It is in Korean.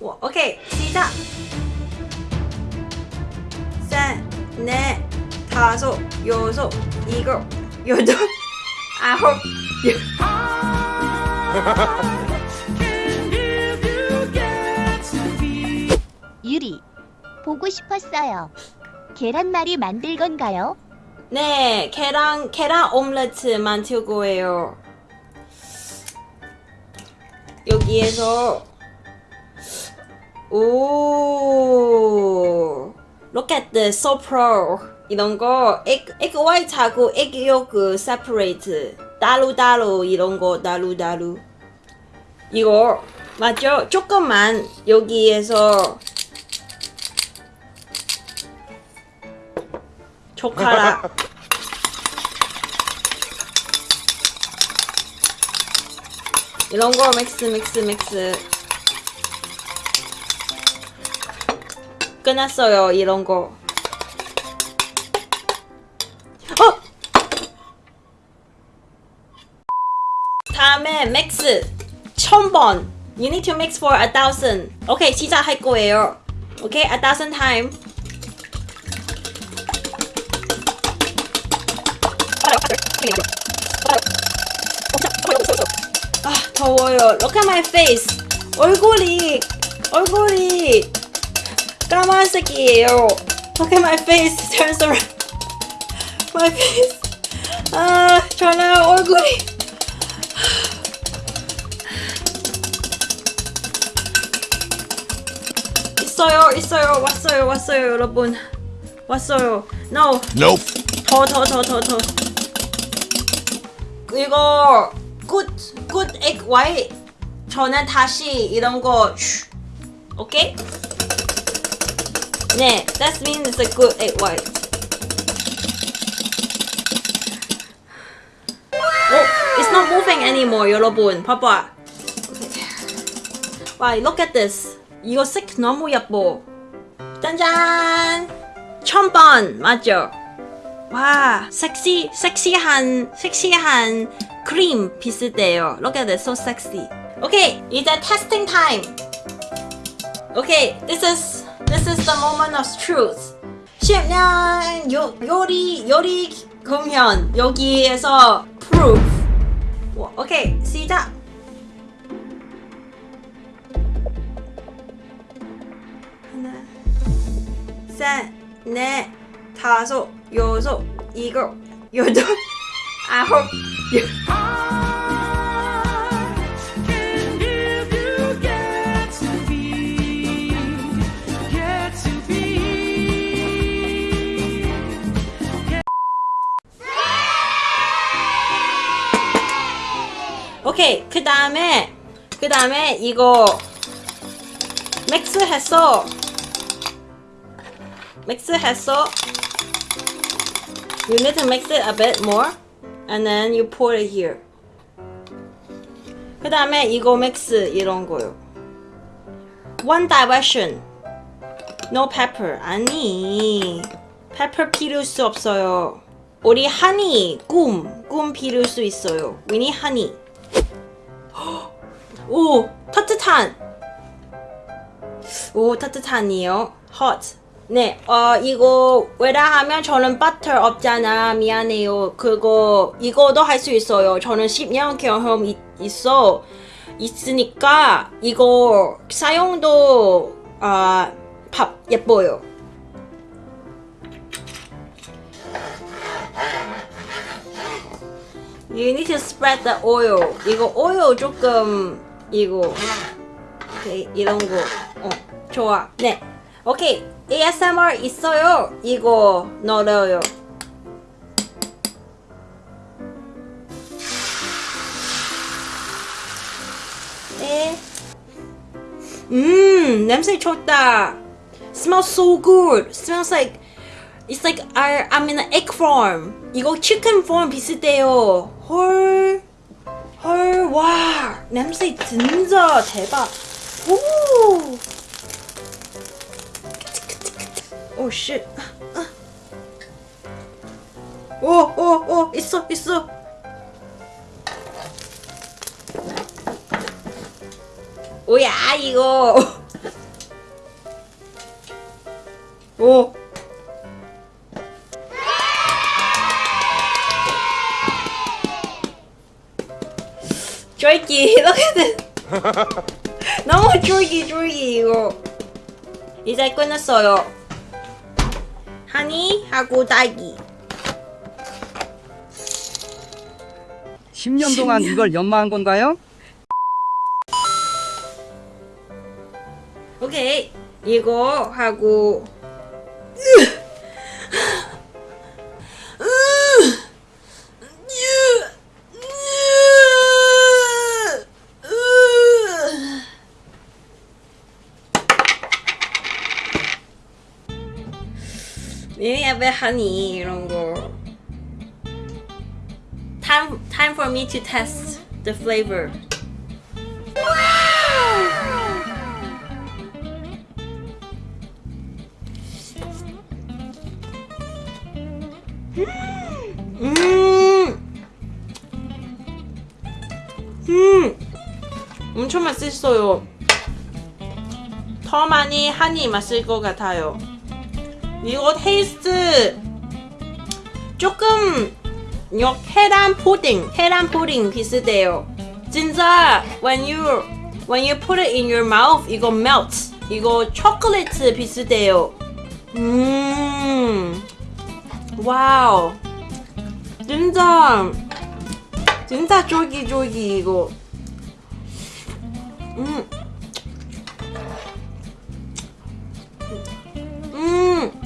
오, 오케이 시작 셋넷 다섯 여섯 일곱 여덟 아홉 열 유리 보고 싶었어요. 계란말이 만들 건가요? 네, 계란 계란 오믈레트 만들 거예요. 여기에서 오, look at this, so pro. 이런 거 egg egg white하고 egg yolk separate 따로 따로 이런 거 따로 따로. 이거 맞죠? 조금만 여기에서 젓가락 이런 거 믹스 믹스 믹스 끝났어요 이런 거 어! 다음에 믹스 천번 You need to mix for a thousand 오케이 시작할 거예요 오케이 a thousand time 아 더워요. Look at my face. 얼굴이 얼굴이 까만 색이에요. Look at my face. Turns around. My face. 아 저는 얼굴이 있어요 있어요 왔어요 왔어요 여러분 왔어요. No. Nope. 더 더 더 더 더. 이거 good good egg white. 저는 다시 이런 거 슈. 오케이? 네, that means it's a good egg white. 오, it's not moving anymore, 여러분. 봐봐. 와, look at this. 이거 색 너무 예뻐. 짠짠. 천번 맞죠? 와 섹시 섹시한 섹시한 크림 비슷해요. Look at this, so sexy. 오케이 이제 testing time. 오케이 this is this is the moment of truth. 10년 요 요리 요리 공연 여기에서 proof. 와, 오케이 시작. 하나 셋, 넷, 다섯, 여섯, 일곱, 여덟, 아홉, 열. 그 다음에 그 다음에 이거 it 했어 you need to mix it a bit more and then you pour it here 그 다음에 이거 믹스 이런 거요 one direction no pepper 아니 pepper 필요할 수 없어요 우리 honey 꿈, 꿈 필요할 수 있어요 we need honey 오 따뜻한 오 따뜻한이요 hot 네, 어, 이거 왜냐하면 저는 버터 없잖아. 미안해요. 그거 이거도 할 수 있어요. 저는 10년 경험 있, 있어 있으니까 이거 사용도 아, 밥 예뻐요. You need to spread the oil. 이거 오일 조금 이거 오케이 이런 거. 어, 좋아. 네. 오케이. ASMR 있어요. 이거 넣어요. 네. 음, 냄새 좋다. Smells so good. Smells like it's like I, I'm in an egg farm. 이거 chicken farm 비슷해요. 헐, 헐, 와, 냄새 진짜 대박. 오. 오 쉣. 오, 오, 오, 있어, 있어. 뭐야 이거? 쫄기 look at this 너무 쫄기 쫄기 이거. 이제 끝났어요. 하니 하고 딸기. 10년 동안 이걸 연마한 건가요? 오케이. 이거 하고 A bit honey 이런 거. Time time for me to test the flavor. 음, 음, 엄청 맛있어요. 더 많이 한이 맛있을 것 같아요. 이거 taste 조금 요 계란 푸딩 계란 푸딩 비슷해요. 진짜 when you when you put it in your mouth 이거 melt 이거 초콜릿 비슷해요. 음 wow. 진짜 진짜 쫄깃쫄깃 이거. 음 음.